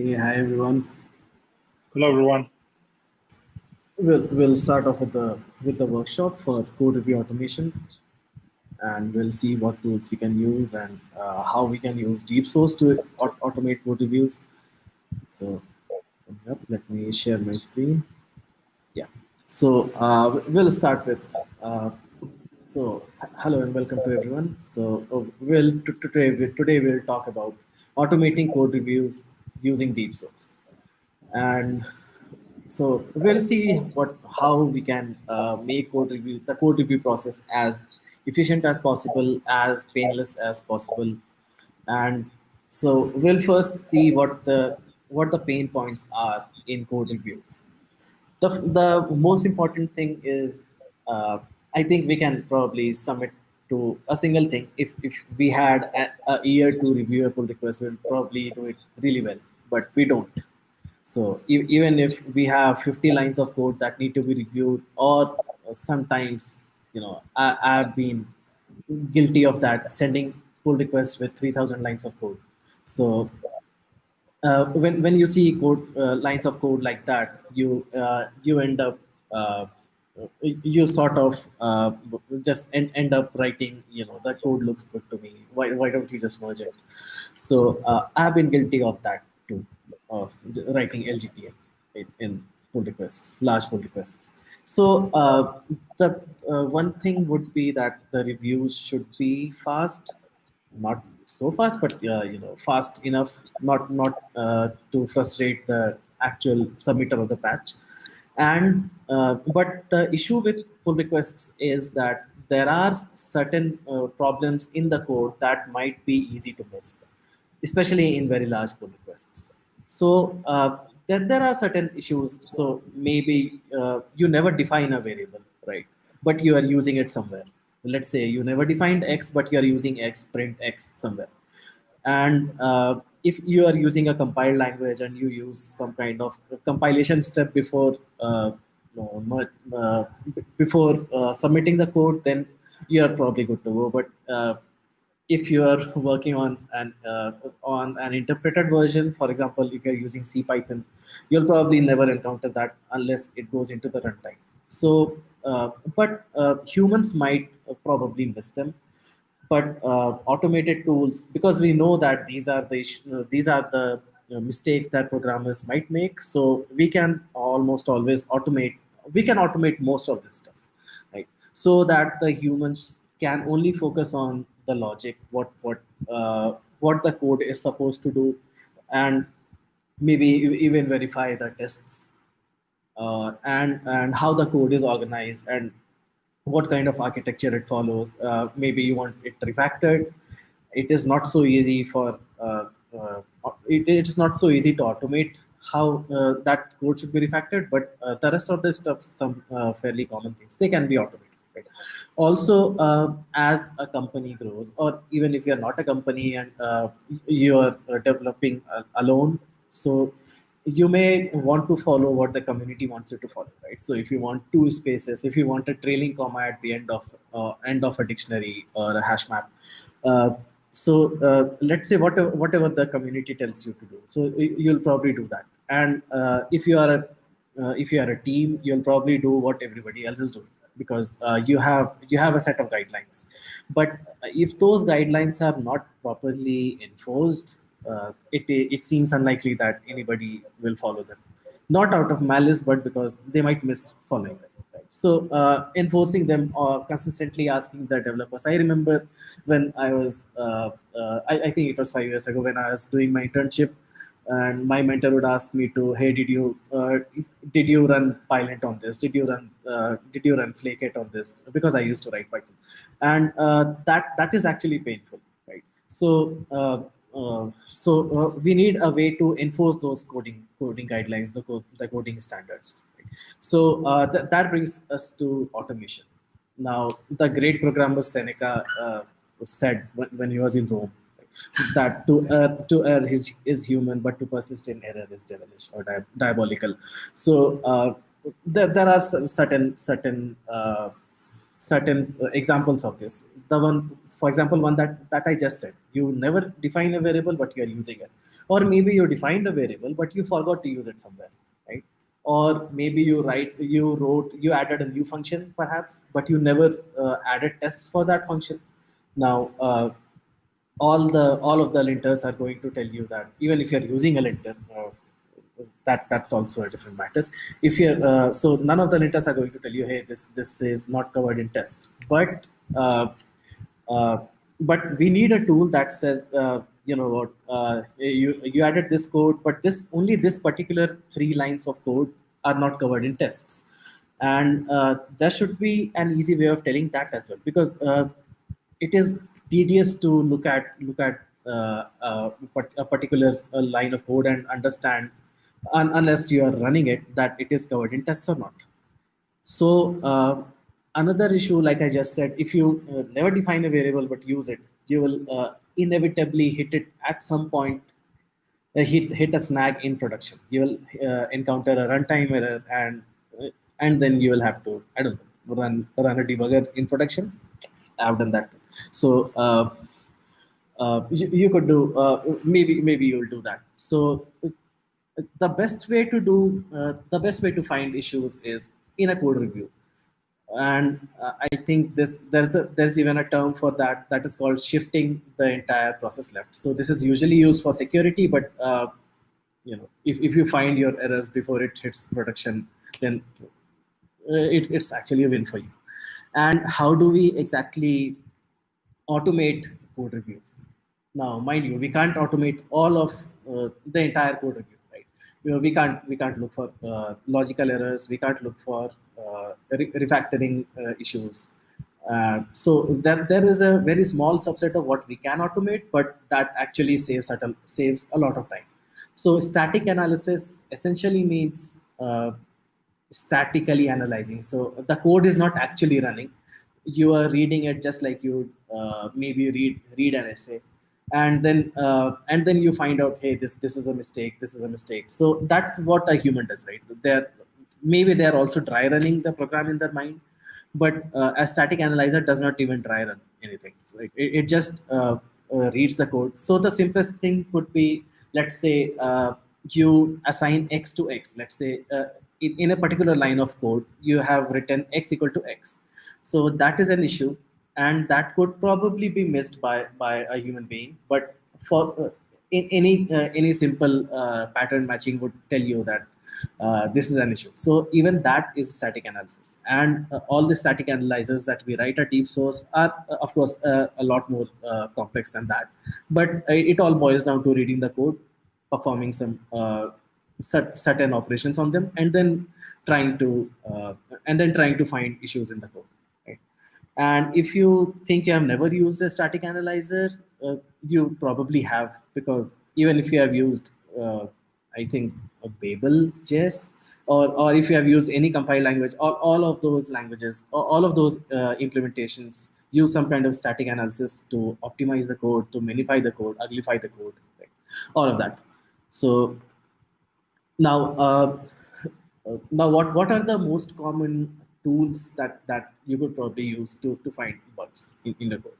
Hey, hi everyone. Hello, everyone. We'll, we'll start off with the with the workshop for code review automation, and we'll see what tools we can use and uh, how we can use DeepSource to aut automate code reviews. So, yep, let me share my screen. Yeah. So uh, we'll start with. Uh, so hello and welcome to everyone. So uh, we'll today today we'll talk about automating code reviews using DeepSource and so we'll see what how we can uh, make code review the code review process as efficient as possible, as painless as possible, and so we'll first see what the what the pain points are in code review. The the most important thing is uh, I think we can probably submit to a single thing. If if we had a, a year to review a pull request, we'll probably do it really well, but we don't so e even if we have 50 lines of code that need to be reviewed, or sometimes, you know, I, I've been guilty of that, sending pull requests with 3,000 lines of code. So uh, when when you see code uh, lines of code like that, you uh, you end up uh, you sort of uh, just end, end up writing, you know, the code looks good to me. Why why don't you just merge it? So uh, I've been guilty of that too of writing LGTM in, in pull requests, large pull requests. So uh, the uh, one thing would be that the reviews should be fast, not so fast, but uh, you know fast enough, not not uh, to frustrate the actual submitter of the patch. And uh, but the issue with pull requests is that there are certain uh, problems in the code that might be easy to miss, especially in very large pull requests. So uh, there, there are certain issues. So maybe uh, you never define a variable, right? But you are using it somewhere. Let's say you never defined x, but you are using x, print x somewhere. And uh, if you are using a compiled language and you use some kind of compilation step before uh, uh, before uh, submitting the code, then you are probably good to go. But if you are working on an uh, on an interpreted version, for example, if you're using CPython, you'll probably never encounter that unless it goes into the runtime. So, uh, but uh, humans might probably miss them. But uh, automated tools, because we know that these are the uh, these are the uh, mistakes that programmers might make, so we can almost always automate. We can automate most of this stuff, right? So that the humans can only focus on the logic, what what uh, what the code is supposed to do, and maybe even verify the tests uh, and and how the code is organized and what kind of architecture it follows. Uh, maybe you want it refactored. It is not so easy for uh, uh, it, it's not so easy to automate how uh, that code should be refactored, but the rest of the stuff, some fairly common things, they can be automated. Right? Also, uh, as a company grows, or even if you're not a company and uh, you're uh, developing uh, alone, so you may want to follow what the community wants you to follow, right? So if you want two spaces, if you want a trailing comma at the end of uh, end of a dictionary or a hash map, uh, so uh, let's say whatever whatever the community tells you to do, so you'll probably do that. And uh, if you are a uh, if you are a team, you'll probably do what everybody else is doing because uh, you have you have a set of guidelines. But if those guidelines are not properly enforced uh, it it seems unlikely that anybody will follow them. Not out of malice but because they might miss following them so uh, enforcing them or consistently asking the developers. I remember when i was uh, uh, I, I think it was five years ago when i was doing my internship and my mentor would ask me to hey did you uh, did you run Pylint on this? Did you run uh, did you run flake on this? Because i used to write python. And uh, that that is actually painful right? So uh, uh, so uh, we need a way to enforce those coding coding guidelines the, co the coding standards right? so th that brings us to automation. Now the great programmer seneca said when he was in rome that to err to err is, is human, but to persist in error is devilish or di diabolical. So uh, there, there are certain certain uh, certain uh, examples of this. The one, for example, one that, that I just said, you never define a variable, but you're using it. Or maybe you defined a variable, but you forgot to use it somewhere, right? Or maybe you write, you wrote, you added a new function perhaps, but you never uh, added tests for that function. Now, uh, all the all of the linters are going to tell you that even if you're using a linter, uh, that that's also a different matter. If you're uh, so none of the linters are going to tell you, hey, this this is not covered in test. But uh, uh, but we need a tool that says, uh, you know what, uh, you you added this code, but this only this particular three lines of code are not covered in tests, and there should be an easy way of telling that as well because it is tedious to look at look at uh, uh, a particular uh, line of code and understand un unless you are running it that it is covered in tests or not. So uh, another issue, like I just said, if you never define a variable but use it, you will inevitably hit it at some point, uh, hit hit a snag in production. You will uh, encounter a runtime error, and uh, and then you will have to I don't know run run a debugger in production. I've done that. So. You, you, could do maybe maybe you'll do that so the best way to do uh, the best way to find issues is in a code review and uh, i think this there's a, there's even a term for that that is called shifting the entire process left so this is usually used for security but uh, you know if, if you find your errors before it hits production then uh, it, it's actually a win for you and how do we exactly automate code reviews now mind you we can't automate all of uh, the entire code review you know, we can't we can't look for uh, logical errors. We can't look for uh, re refactoring uh, issues. Uh, so that there is a very small subset of what we can automate, but that actually saves a, saves a lot of time. So static analysis essentially means uh, statically analyzing. So the code is not actually running. You are reading it just like you uh, maybe read read an essay. And then uh, and then you find out hey this this is a mistake this is a mistake. So that's what a human does right? They're maybe they're also dry running the program in their mind but uh, a static analyzer does not even dry run anything. So it, it just uh, uh, reads the code. So the simplest thing could be let's say uh, you assign x to x. Let's say in, in a particular line of code you have written x equal to x. So that is an issue and that could probably be missed by by a human being but for uh, in any uh, any simple uh, pattern matching would tell you that uh, this is an issue. So even that is static analysis and uh, all the static analyzers that we write at DeepSource are uh, of course a lot more complex than that. But it all boils down to reading the code performing some certain operations on them and then trying to and then trying to find issues in the code and if you think you have never used a static analyzer, uh, you probably have because even if you have used, uh, I think, a Babel JS, or, or if you have used any compile language, all, all of those languages, all of those uh, implementations use some kind of static analysis to optimize the code, to minify the code, uglify the code, right? all of that. So now, uh, now what, what are the most common tools that that you could probably use to to find bugs in, in the code.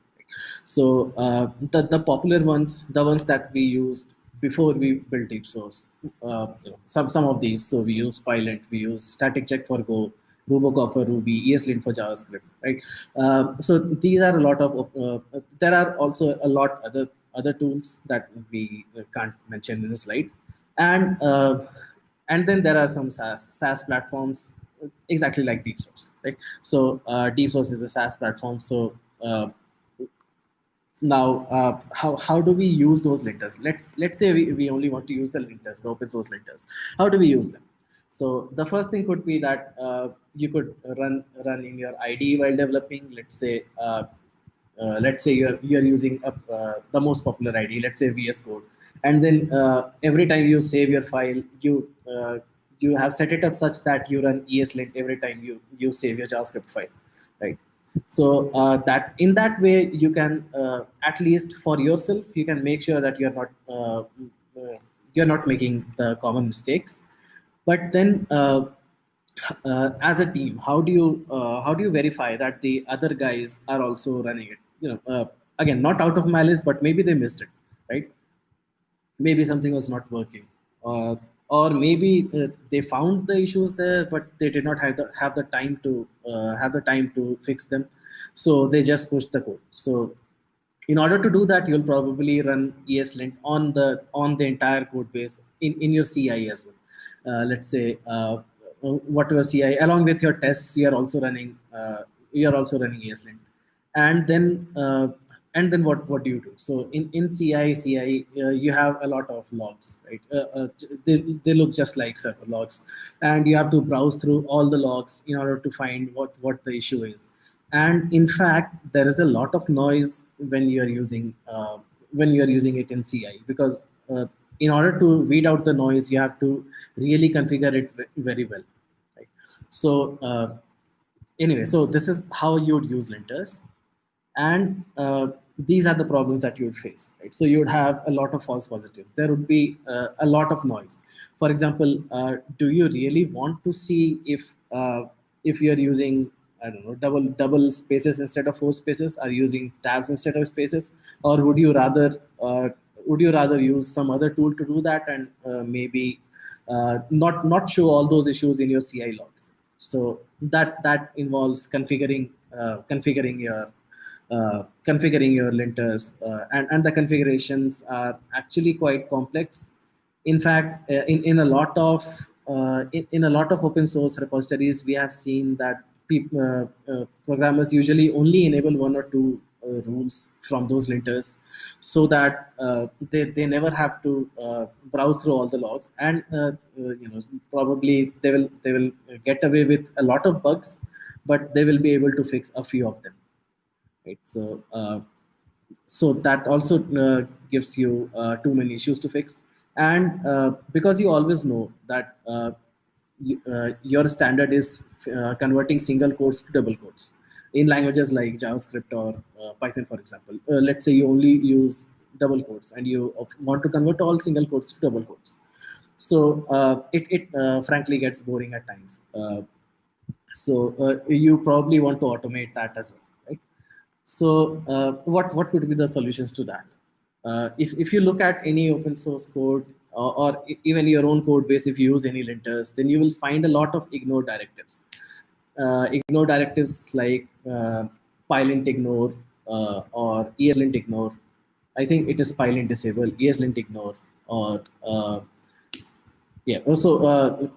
So uh, the the popular ones, the ones that we used before we built DeepSource, uh, you know, some some of these. So we use Pylint, we use Staticcheck for Go, Rubocop for Ruby, ESLint for JavaScript, right? Uh, so these are a lot of. Uh, there are also a lot other other tools that we can't mention in the slide, and uh, and then there are some SaaS, SaaS platforms exactly like DeepSource right? So uh, DeepSource is a saas platform. So uh, now uh, how, how do we use those linters let's let's say we, we only want to use the linters the open source linters how do we use them? So the first thing could be that uh, you could run run in your IDE while developing. Let's say uh, uh, let's say you're you're using a, the most popular IDE let's say VS Code and then every time you save your file you you have set it up such that you run ESLint every time you, you save your JavaScript file, right? So uh, that in that way, you can uh, at least for yourself, you can make sure that you're not uh, uh you're not making the common mistakes. But then uh, uh, as a team how do you uh, how do you verify that the other guys are also running it you know uh, again not out of malice but maybe they missed it right maybe something was not working. Uh, or maybe uh, they found the issues there but they did not have the have the time to uh, have the time to fix them. So they just pushed the code. So in order to do that you'll probably run ESLint on the on the entire code base in, in your ci as well. Uh, let's say uh, whatever ci along with your tests you are also running uh, you are also running ESLint and then and then what what do you do? So in in ci ci uh, you have a lot of logs right? Uh, uh, they, they look just like server logs. And you have to browse through all the logs in order to find what what the issue is. And in fact there is a lot of noise when you're using uh, when you're using it in ci because uh, in order to weed out the noise you have to really configure it very well right? So uh, anyway so this is how you would use linters and uh, these are the problems that you would face right? So you would have a lot of false positives. There would be uh, a lot of noise. For example uh, do you really want to see if uh, if you're using i don't know double double spaces instead of four spaces? Are using tabs instead of spaces? Or would you rather uh, would you rather use some other tool to do that and uh, maybe not not show all those issues in your ci logs? So that that involves configuring configuring your configuring your linters uh, and, and the configurations are actually quite complex. In fact, uh, in, in a lot of uh, in, in, a lot of open source repositories, we have seen that people, uh, programmers usually only enable one or two rules from those linters so that they, they never have to browse through all the logs and you know probably they will they will get away with a lot of bugs but they will be able to fix a few of them right? So, uh, so that also uh, gives you uh, too many issues to fix. And uh, because you always know that uh, uh, your standard is converting single quotes to double quotes in languages like JavaScript or Python, for example. let's say you only use double quotes and you want to convert all single quotes to double quotes. So it, it frankly gets boring at times. so you probably want to automate that as well so uh, what, what could be the solutions to that? Uh, if, if you look at any open source code or, or, even your own code base, if you use any linters, then you will find a lot of ignore directives. Uh, ignore directives like uh, pylint ignore uh, or ESLint ignore. I think it is pylint disable, ESLint ignore, or uh, yeah, also uh,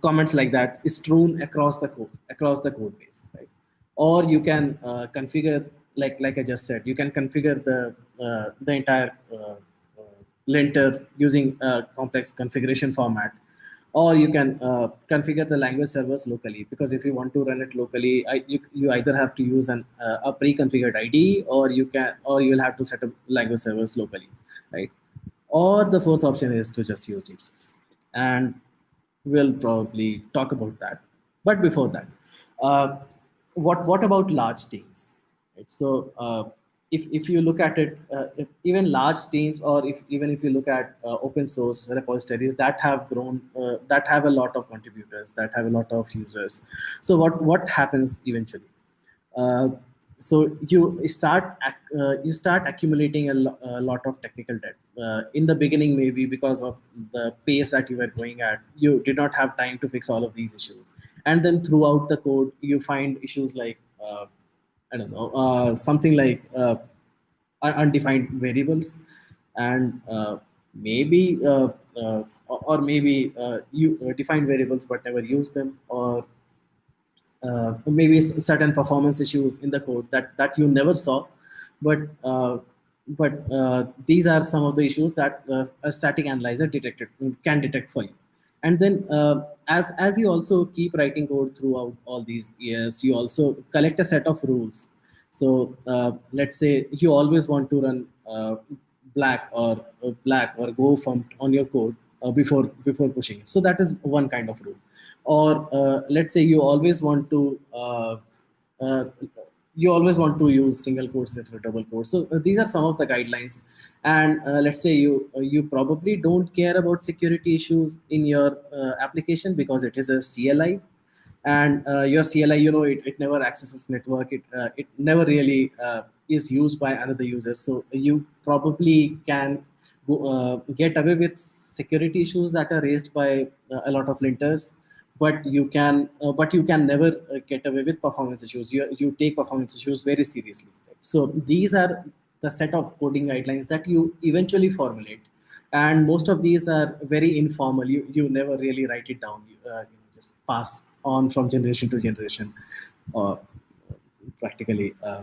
comments like that is strewn across the code, across the code base, right? Or you can configure like like I just said, you can configure the uh, the entire uh, uh, linter using a complex configuration format, or you can uh, configure the language servers locally. Because if you want to run it locally, I, you, you either have to use an, uh, a pre-configured ID, or you can or you'll have to set up language servers locally, right? Or the fourth option is to just use DeepSource, and we'll probably talk about that. But before that, what what about large teams? Right? So uh, if, if you look at it, uh, even large teams or if even if you look at uh, open source repositories that have grown, uh, that have a lot of contributors, that have a lot of users. So what, what happens eventually? Uh, so you start uh, you start accumulating a, lo a, lot of technical debt in the beginning maybe because of the pace that you were going at you did not have time to fix all of these issues and then throughout the code you find issues like I don't know, uh, something like uh, undefined variables, and uh, maybe uh, uh, or maybe uh, you define variables but never use them, or maybe certain performance issues in the code that that you never saw, but but these are some of the issues that a static analyzer detected can detect for you and then uh, as as you also keep writing code throughout all these years you also collect a set of rules. So uh, let's say you always want to run uh, black or uh, black or gofmt on your code uh, before before pushing it. So that is one kind of rule. Or uh, let's say you always want to you always want to use single quotes instead of double quotes. So uh, these are some of the guidelines. And uh, let's say you uh, you probably don't care about security issues in your uh, application because it is a CLI. and uh, your CLI, you know, it, it never accesses network. It uh, it never really is used by another user. So you probably can get away with security issues that are raised by a lot of linters, but you can uh, but you can never get away with performance issues. You you take performance issues very seriously. So these are the set of coding guidelines that you eventually formulate. And most of these are very informal. You you never really write it down. You, uh, you just pass on from generation to generation uh, practically uh,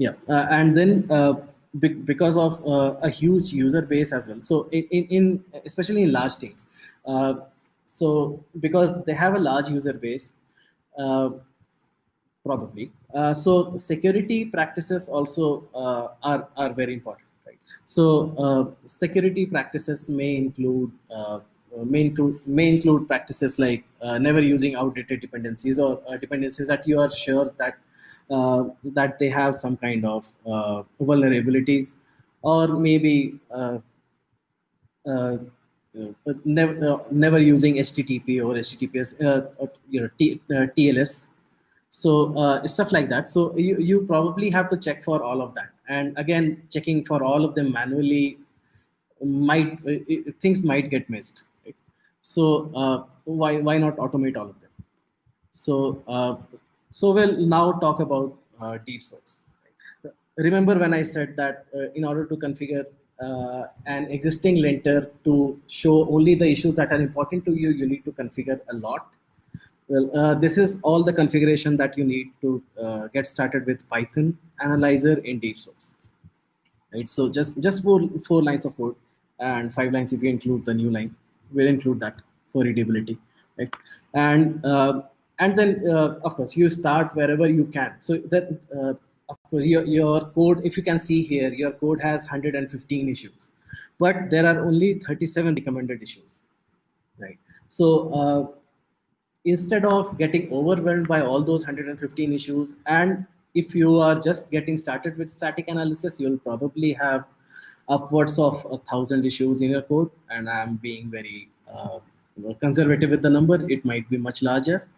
yeah. Uh, and then uh, be because of uh, a huge user base as well. So in, in, in especially in large teams so because they have a large user base uh, probably. Uh, so security practices also uh, are are very important right? So security practices may include uh, may include may include practices like uh, never using outdated dependencies or uh, dependencies that you are sure that that they have some kind of vulnerabilities or maybe never never using HTTP or HTTPS uh, you know T, uh, TLS so uh, stuff like that so you, you probably have to check for all of that and again checking for all of them manually might things might get missed so uh, why why not automate all of them? So uh, so we'll now talk about uh, DeepSource. Remember when I said that uh, in order to configure uh, an existing linter to show only the issues that are important to you, you need to configure a lot. Well, uh, this is all the configuration that you need to get started with Python analyzer in DeepSource. Right. So just just four four lines of code and five lines if you include the new line we'll include that for readability right and uh, and then uh, of course you start wherever you can so that uh, of course your, your code if you can see here your code has 115 issues but there are only 37 recommended issues right? So uh, instead of getting overwhelmed by all those 115 issues and if you are just getting started with static analysis you'll probably have upwards of a thousand issues in your code and i'm being very uh, conservative with the number. It might be much larger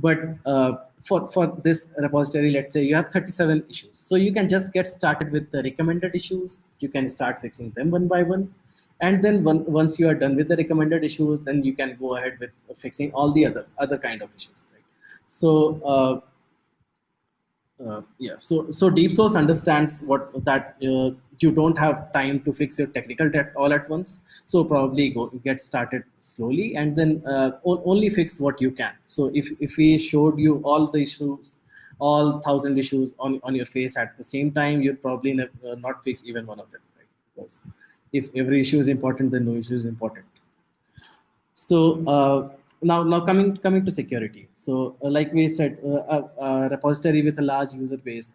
but uh, for for this repository let's say you have 37 issues. So you can just get started with the recommended issues. You can start fixing them one by one. And then one, once you are done with the recommended issues then you can go ahead with fixing all the other other kind of issues right? So uh, uh, yeah. So so DeepSource understands what that uh, you don't have time to fix your technical debt all at once so probably go get started slowly and then uh, only fix what you can. So if if we showed you all the issues all thousand issues on on your face at the same time you'd probably uh, not fix even one of them right? Because if every issue is important then no issue is important. So uh, now now coming coming to security. So uh, like we said uh, a, a, repository with a large user base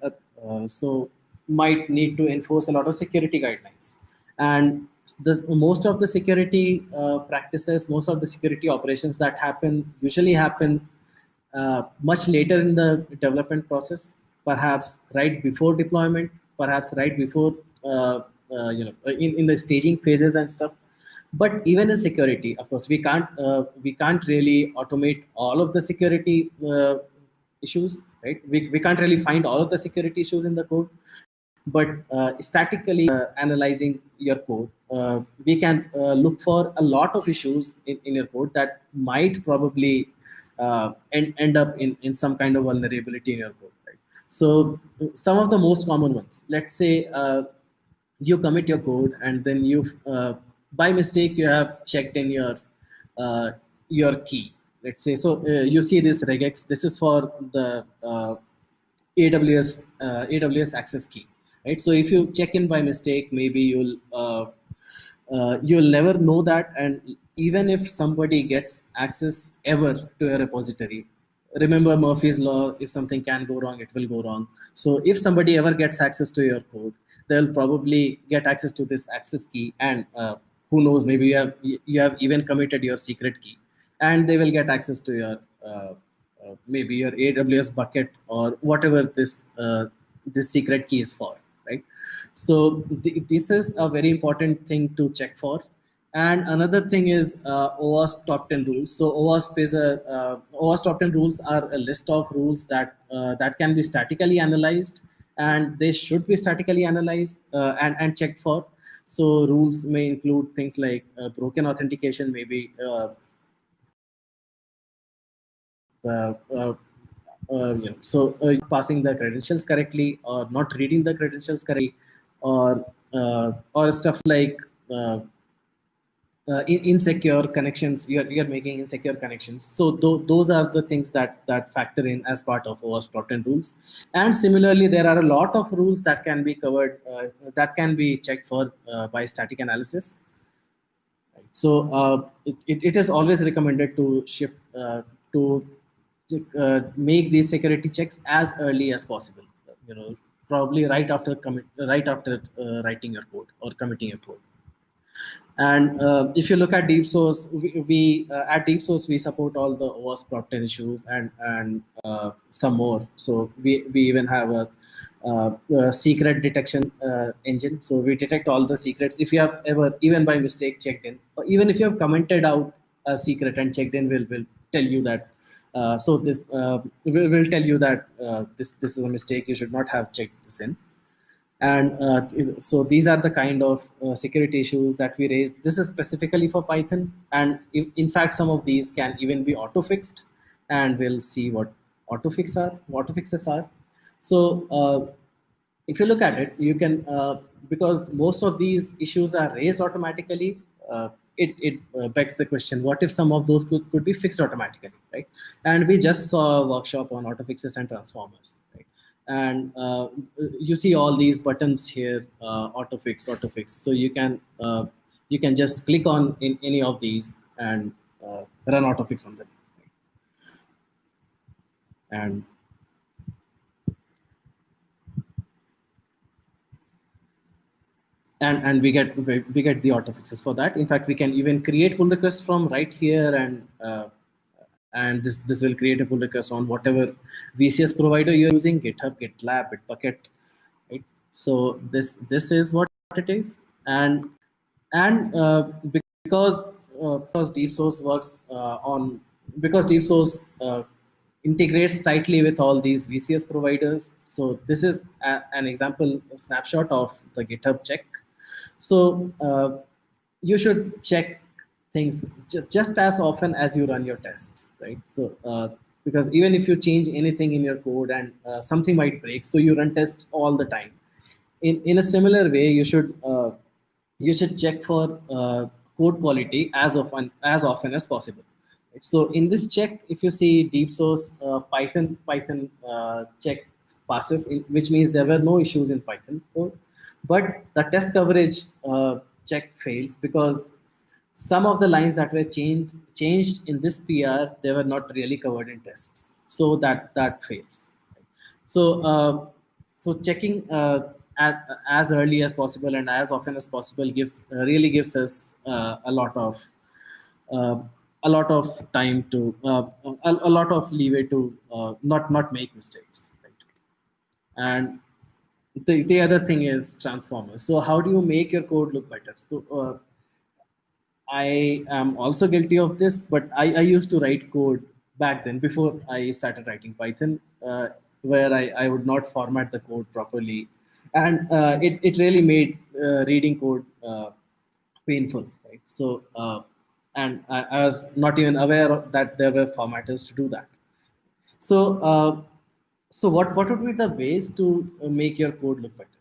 so might need to enforce a lot of security guidelines. And this, most of the security uh, practices most of the security operations that happen usually happen uh, much later in the development process perhaps right before deployment perhaps right before you know in, in the staging phases and stuff. But even in security of course we can't uh, we can't really automate all of the security uh, issues right? We, we can't really find all of the security issues in the code but uh, statically uh, analyzing your code uh, we can uh, look for a lot of issues in, in your code that might probably end, end up in, in some kind of vulnerability in your code right? So some of the most common ones let's say you commit your code and then you by mistake you have checked in your uh, your key. Let's say so uh, you see this regex this is for the uh, aws uh, aws access key right? So if you check in by mistake maybe you'll uh, uh, you'll never know that. And even if somebody gets access ever to a repository remember murphy's law if something can go wrong it will go wrong. So if somebody ever gets access to your code they'll probably get access to this access key. And who knows maybe you have you have even committed your secret key. And they will get access to your uh, uh, maybe your aws bucket or whatever this uh, this secret key is for right so th this is a very important thing to check for and another thing is uh, OWASP top 10 rules. So OWASP is a uh, OWASP top 10 rules are a list of rules that uh, that can be statically analyzed, and they should be statically analyzed uh, and and checked for. So rules may include things like uh, broken authentication, maybe uh, you know, so passing the credentials correctly or not reading the credentials correctly, or or stuff like uh, insecure connections you're, you're making insecure connections. So th those are the things that that factor in as part of OWASP top 10 rules. And similarly there are a lot of rules that can be covered uh, that can be checked for uh, by static analysis. So uh, it, it, it is always recommended to shift uh, to uh, make these security checks as early as possible you know probably right after commit right after writing your code or committing your code and uh, if you look at DeepSource, we, we uh, at DeepSource we support all the OWASP top 10 issues and and uh, some more. So we we even have a, uh, a secret detection uh, engine. So we detect all the secrets. If you have ever even by mistake checked in, or even if you have commented out a secret and checked in, will will tell you that. Uh, so this will will tell you that this this is a mistake. You should not have checked this in. And uh, so these are the kind of uh, security issues that we raise. This is specifically for python. And if, in fact some of these can even be auto fixed and we'll see what auto fix are auto fixes are. So uh, if you look at it you can uh, because most of these issues are raised automatically uh, it, it uh, begs the question what if some of those could, could be fixed automatically right? And we just saw a workshop on auto fixes and transformers right? And uh, you see all these buttons here uh, auto fix auto fix. So you can uh, you can just click on in any of these and uh, run auto fix on them. And and and we get we get the auto fixes for that in fact we can even create pull requests from right here and uh, and this this will create a pull request on whatever VCS provider you're using, GitHub, GitLab, Bitbucket, right? So this this is what it is, and and uh, because uh, because DeepSource works uh, on because DeepSource uh, integrates tightly with all these VCS providers. So this is a, an example snapshot of the GitHub check. So uh, you should check things just as often as you run your tests, right? So uh, because even if you change anything in your code and uh, something might break, so you run tests all the time. In in a similar way, you should uh, you should check for uh, code quality as often as often as possible. So in this check, if you see DeepSource uh, Python Python check passes, in, which means there were no issues in Python code, but the test coverage check fails because some of the lines that were changed changed in this PR, they were not really covered in tests. So that that fails. So uh, so checking uh, as, as early as possible and as often as possible gives uh, really gives us uh, a lot of uh, a lot of time to uh, a, a, lot of leeway to not not make mistakes. Right? And the, the other thing is transformers. So how do you make your code look better? So I am also guilty of this, but I, I used to write code back then before I started writing Python, uh, where I, I would not format the code properly. And uh, it, it really made uh, reading code uh, painful, right? So, uh, and I, I, was not even aware that there were formatters to do that. So, uh, so what, what would be the ways to make your code look better?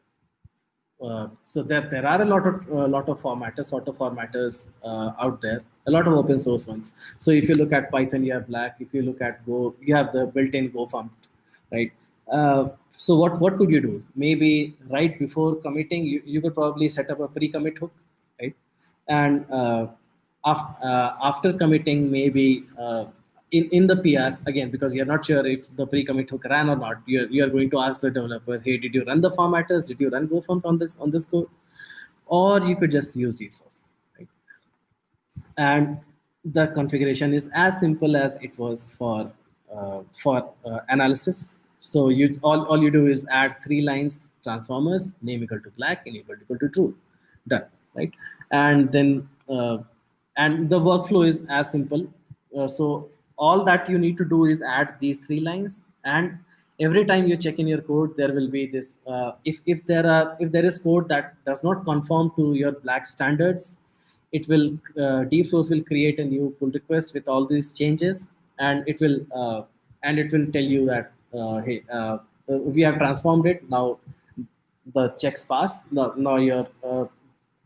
Uh, so there, there are a lot of a lot of formatters, auto formatters uh, out there, a lot of open source ones. So if you look at Python, you have Black. If you look at Go, you have the built-in gofmt, right? Uh, so what what could you do? Maybe right before committing, you, you could probably set up a pre-commit hook, right? And uh, after, uh, after committing, maybe in, in the PR, again, because you're not sure if the pre-commit hook ran or not, you're, you're going to ask the developer, hey, did you run the formatters? Did you run gofmt on this on this code? Or you could just use DeepSource, right? And the configuration is as simple as it was for uh, for uh, analysis. So you all, all you do is add three lines transformers, name equal to black, enable equal to true, done, right? And then uh, and the workflow is as simple. Uh, so all that you need to do is add these three lines, and every time you check in your code, there will be this. Uh, if if there are if there is code that does not conform to your black standards, it will uh, DeepSource will create a new pull request with all these changes, and it will uh, and it will tell you that uh, hey uh, we have transformed it now the checks pass. Now, your uh,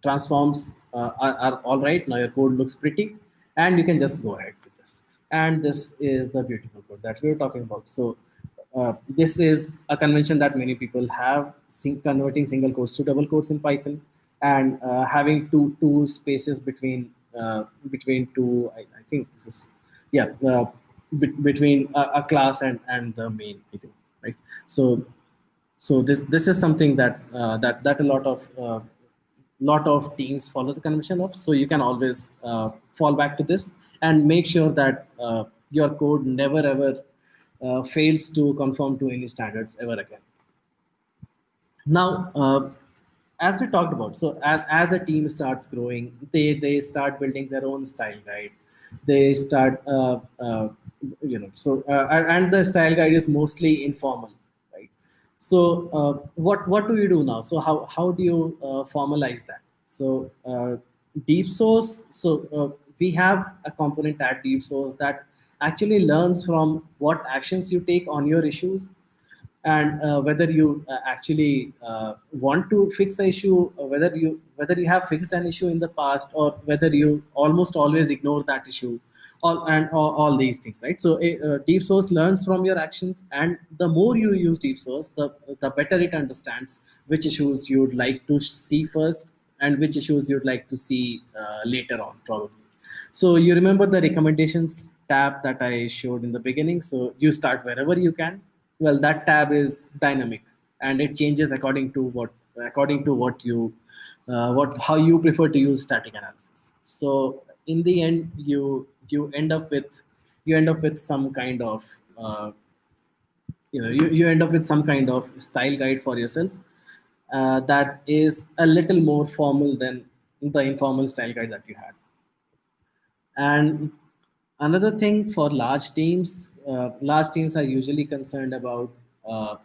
transforms uh, are, are, all right. Now your code looks pretty, and you can just go ahead. And this is the beautiful code that we were talking about. So uh, this is a convention that many people have, converting single quotes to double quotes in Python, and uh, having two two spaces between uh, between two. I, I, think this is yeah be between a, a class and and the main. I think right. So so this this is something that uh, that that a lot of uh, lot of teams follow the convention of so you can always uh, fall back to this and make sure that uh, your code never ever uh, fails to conform to any standards ever again now uh, as we talked about so as, as a team starts growing they they start building their own style guide they start you know so and the style guide is mostly informal right? so uh, what what do you do now? So how how do you uh, formalize that? So uh, DeepSource. So uh, we have a component at DeepSource that actually learns from what actions you take on your issues and uh, whether you uh, actually uh, want to fix an issue whether you whether you have fixed an issue in the past or whether you almost always ignore that issue all and all, all these things right? So uh, DeepSource learns from your actions and the more you use DeepSource the the better it understands which issues you would like to see first and which issues you'd like to see uh, later on probably so you remember the recommendations tab that i showed in the beginning? So you start wherever you can. Well that tab is dynamic and it changes according to what according to what you uh, what how you prefer to use static analysis. So in the end you you end up with you end up with some kind of uh, you know you, you end up with some kind of style guide for yourself uh, that is a little more formal than the informal style guide that you had and another thing for large teams uh, large teams are usually concerned about uh,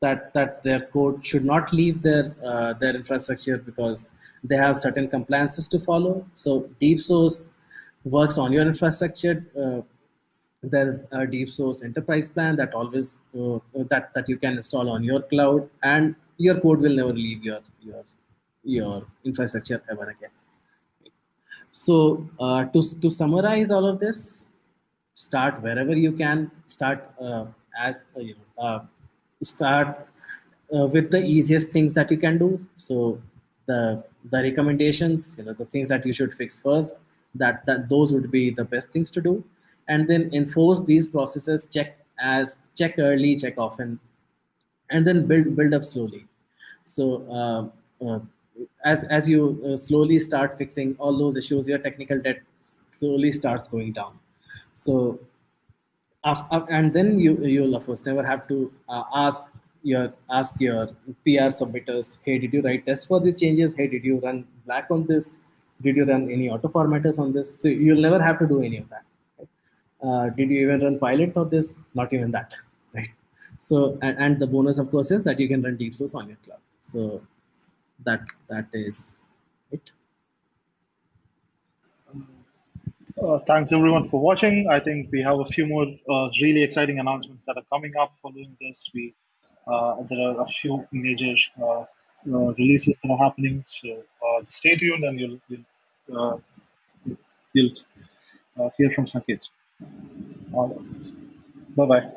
that that their code should not leave their uh, their infrastructure because they have certain compliances to follow. So DeepSource works on your infrastructure. Uh, there is a DeepSource enterprise plan that always uh, that that you can install on your cloud, and your code will never leave your your your infrastructure ever again. So uh, to to summarize all of this, start wherever you can. Start uh, as uh, you know uh, start uh, with the easiest things that you can do. So the the recommendations you know the things that you should fix first that that those would be the best things to do. And then enforce these processes check as check early check often and then build build up slowly. So uh, uh, as as you uh, slowly start fixing all those issues your technical debt slowly starts going down so, and then you you'll of course never have to uh, ask your ask your PR submitters, hey, did you write tests for these changes? Hey, did you run black on this? Did you run any auto formatters on this? So you'll never have to do any of that. Right? Uh, did you even run Pylint for this? Not even that, right? So and, and the bonus of course is that you can run DeepSource on your cloud. So that that is it. Uh, thanks everyone for watching. I think we have a few more uh, really exciting announcements that are coming up following this. We uh, there are a few major uh, uh, releases that are happening, so uh, stay tuned and you'll you'll, you'll hear from some Sanket. Bye bye.